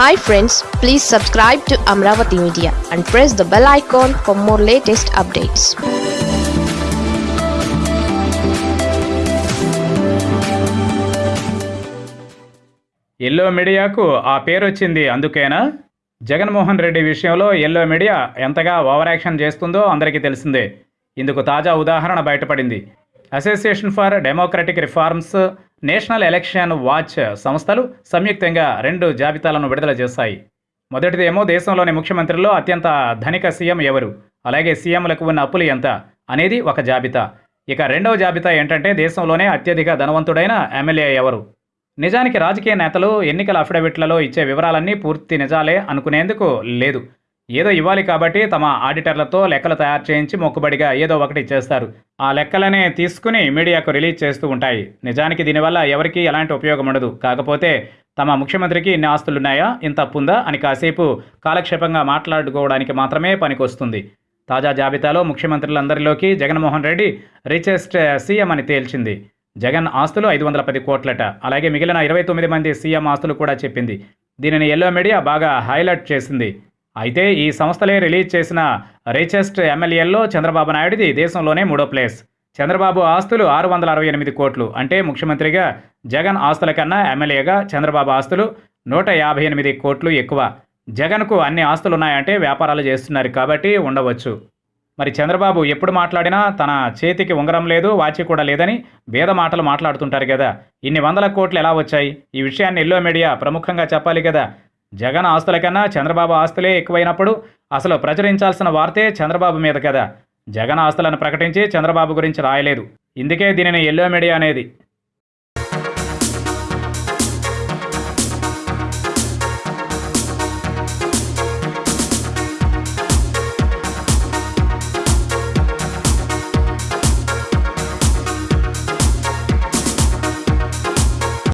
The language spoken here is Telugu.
Hi friends please subscribe to Amaravati media and press the bell icon for more latest updates yellow మీడియాకు ఆ పేరు వచ్చింది అందుకేనా? జగన్మోహన్ రెడ్డి విషయంలో ఎల్లో మీడియా ఎంతగా ఓవర్ యాక్షన్ చేస్తుందో అందరికీ తెలిసిందే. ఇందుకు తాజా ఉదాహరణ బయటపడింది. Association for democratic reforms national election watch సంస్థలు సంయుక్తంగా రెండు జాబితాలను విడుదల చేశాయి. మొదటిదేమో దేశంలోని ముఖ్యమంత్రుల్లో అత్యంత ధనిక సీఎం ఎవరు? అలాగే సీఎంలకు ఉన్న అప్పులు ఎంత? అనేది ఒక జాబితా. ఇక రెండవ జాబితా ఏంటంటే దేశంలోనే అత్యధిక ధనవంతుడైన ఎమ్మెల్యే ఎవరు? నిజానికి రాజకీయ నేతలు ఎన్నికల అఫిడవిట్లలో ఇచ్చే వివరాలన్నీ పూర్తి నిజాలే అనుకునేందుకు లేదు. ఏదో ఇవ్వాలి కాబట్టి తమ ఆడిటర్లతో లెక్కలు తయారు చేయించి మొక్కుబడిగా ఏదో ఒకటి చేస్తారు. ఆ లెక్కలనే తీసుకుని మీడియాకు రిలీజ్ చేస్తూ ఉంటాయి. నిజానికి దీనివల్ల ఎవరికీ ఎలాంటి ఉపయోగం ఉండదు. కాకపోతే తమ ముఖ్యమంత్రికి ఇన్ని ఆస్తులున్నాయా? ఇంత అప్పుందా? అని కాసేపు కాలక్షేపంగా మాట్లాడుకోవడానికి మాత్రమే పనికొస్తుంది. తాజా జాబితాలో ముఖ్యమంత్రులందరిలోకి జగన్మోహన్ రెడ్డి రిచెస్ట్ సీఎం అని తేల్చింది. జగన్ ఆస్తులు ఐదు వందల పది కోట్లట. అలాగే మిగిలిన ఇరవై తొమ్మిది మంది సీఎం ఆస్తులు కూడా చెప్పింది. దీనిని ఎల్లో మీడియా బాగా హైలైట్ చేసింది. అయితే ఈ సంస్థలే రిలీజ్ చేసిన రిచెస్ట్ ఎమ్మెల్యేల్లో చంద్రబాబు నాయుడిది దేశంలోనే మూడో ప్లేస్. చంద్రబాబు ఆస్తులు ఆరు వందల అరవై ఎనిమిది కోట్లు. అంటే ముఖ్యమంత్రిగా జగన్ ఆస్తుల కన్నా ఎమ్మెల్యేగా చంద్రబాబు ఆస్తులు నూట యాభై ఎనిమిది కోట్లు ఎక్కువ. జగన్కు అన్ని ఆస్తులు ఉన్నాయంటే వ్యాపారాలు చేస్తున్నారు కాబట్టి ఉండవచ్చు. మరి చంద్రబాబు ఎప్పుడు మాట్లాడినా తన చేతికి ఉంగరం లేదు వాచి కూడా లేదని వేద మాటలు మాట్లాడుతుంటారు కదా. ఇన్ని వందల కోట్లు ఎలా వచ్చాయి? ఈ విషయాన్ని ఎల్లో మీడియా ప్రముఖంగా చెప్పాలి కదా. జగన్ ఆస్తుల కన్నా చంద్రబాబు ఆస్తులే ఎక్కువైనప్పుడు అసలు ప్రచురించాల్సిన వార్తే చంద్రబాబు మీద కదా. జగన్ ఆస్తులను ప్రకటించి చంద్రబాబు గురించి రాయలేదు. ఇందుకే దీనిని ఎల్లో మీడియా అనేది.